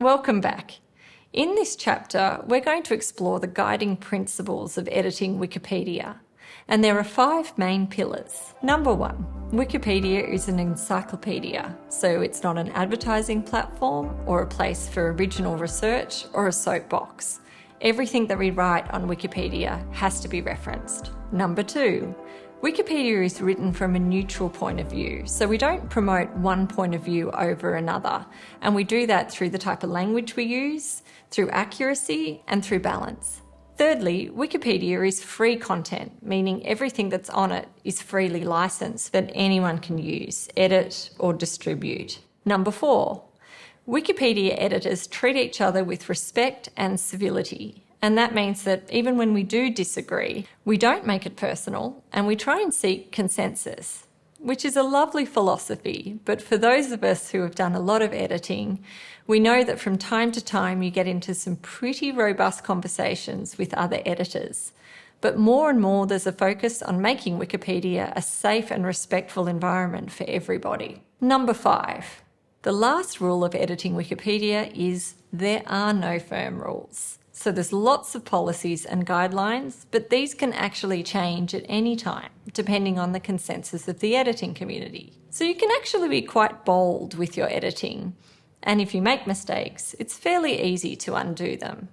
Welcome back. In this chapter, we're going to explore the guiding principles of editing Wikipedia. And there are five main pillars. Number one, Wikipedia is an encyclopedia, so it's not an advertising platform or a place for original research or a soapbox. Everything that we write on Wikipedia has to be referenced. Number two, Wikipedia is written from a neutral point of view, so we don't promote one point of view over another, and we do that through the type of language we use, through accuracy, and through balance. Thirdly, Wikipedia is free content, meaning everything that's on it is freely licensed that anyone can use, edit, or distribute. Number four, Wikipedia editors treat each other with respect and civility. And that means that even when we do disagree, we don't make it personal and we try and seek consensus, which is a lovely philosophy. But for those of us who have done a lot of editing, we know that from time to time you get into some pretty robust conversations with other editors. But more and more there's a focus on making Wikipedia a safe and respectful environment for everybody. Number five, the last rule of editing Wikipedia is there are no firm rules. So there's lots of policies and guidelines, but these can actually change at any time, depending on the consensus of the editing community. So you can actually be quite bold with your editing. And if you make mistakes, it's fairly easy to undo them.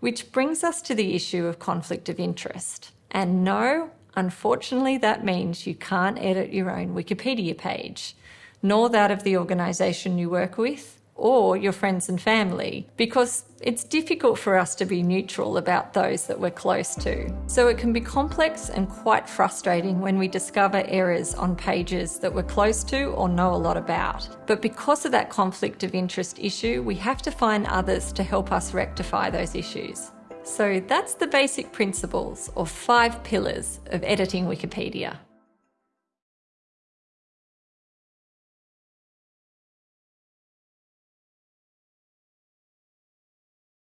Which brings us to the issue of conflict of interest. And no, unfortunately, that means you can't edit your own Wikipedia page nor that of the organisation you work with or your friends and family because it's difficult for us to be neutral about those that we're close to. So it can be complex and quite frustrating when we discover errors on pages that we're close to or know a lot about. But because of that conflict of interest issue, we have to find others to help us rectify those issues. So that's the basic principles or five pillars of editing Wikipedia.